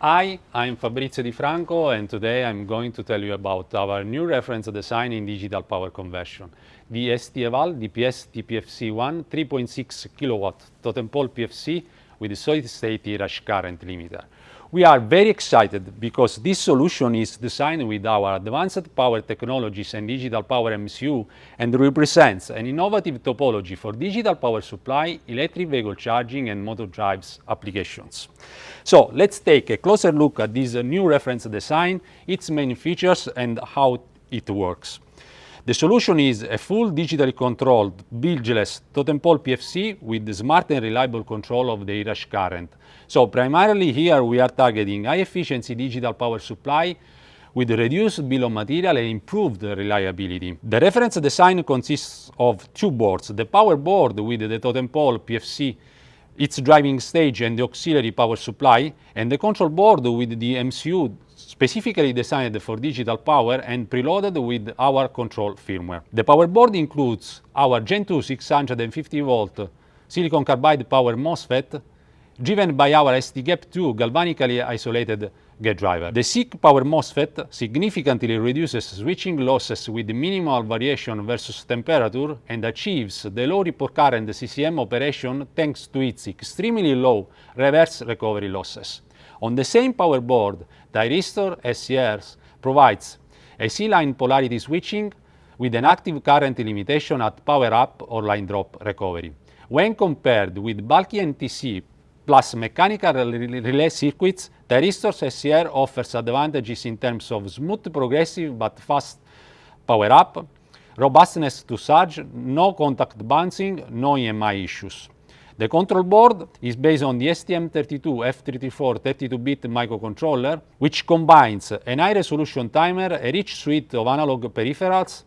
Hi, I'm Fabrizio Di Franco and today I'm going to tell you about our new reference design in digital power conversion, the STEVAL DPS TPFC1 3.6 kW totem pole PFC with solid-state rush current limiter. We are very excited because this solution is designed with our advanced power technologies and digital power MCU and represents an innovative topology for digital power supply, electric vehicle charging and motor drives applications. So let's take a closer look at this new reference design, its main features and how it works. The solution is a full digitally controlled bridgeless totem pole PFC with smart and reliable control of the rush current. So primarily here we are targeting high efficiency digital power supply with reduced bill of material and improved reliability. The reference design consists of two boards, the power board with the totem pole PFC its driving stage and the auxiliary power supply, and the control board with the MCU specifically designed for digital power and preloaded with our control firmware. The power board includes our Gen 2 650 volt silicon carbide power MOSFET driven by our STGAP2 galvanically isolated gate driver. The SiC power MOSFET significantly reduces switching losses with minimal variation versus temperature and achieves the low report current CCM operation thanks to its extremely low reverse recovery losses. On the same power board, Thyristor SCRs provides AC-line polarity switching with an active current limitation at power up or line drop recovery. When compared with bulky NTC plus mechanical relay circuits, Thyristor's SCR offers advantages in terms of smooth progressive but fast power up, robustness to surge, no contact bouncing, no EMI issues. The control board is based on the STM32F334 32-bit microcontroller, which combines an high-resolution timer, a rich suite of analog peripherals,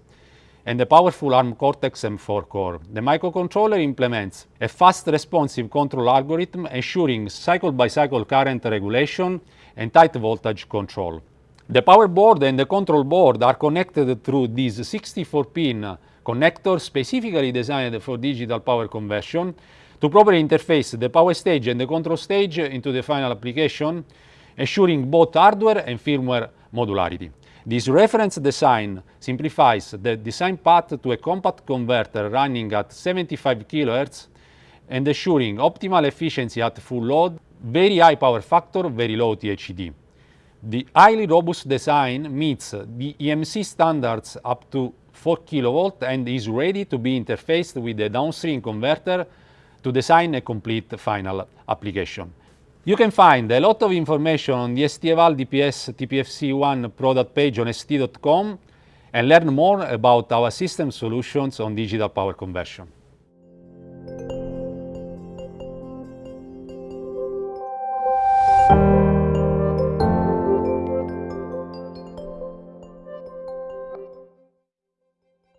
and a powerful ARM Cortex-M4 core. The microcontroller implements a fast responsive control algorithm ensuring cycle-by-cycle -cycle current regulation and tight voltage control. The power board and the control board are connected through these 64-pin connectors specifically designed for digital power conversion to properly interface the power stage and the control stage into the final application, ensuring both hardware and firmware modularity. This reference design simplifies the design path to a compact converter running at 75 kHz and ensuring optimal efficiency at full load, very high power factor, very low THD. The highly robust design meets the EMC standards up to 4 kV and is ready to be interfaced with the downstream converter to design a complete final application. You can find a lot of information on the STEVAL DPS TPFC1 product page on st.com and learn more about our system solutions on digital power conversion.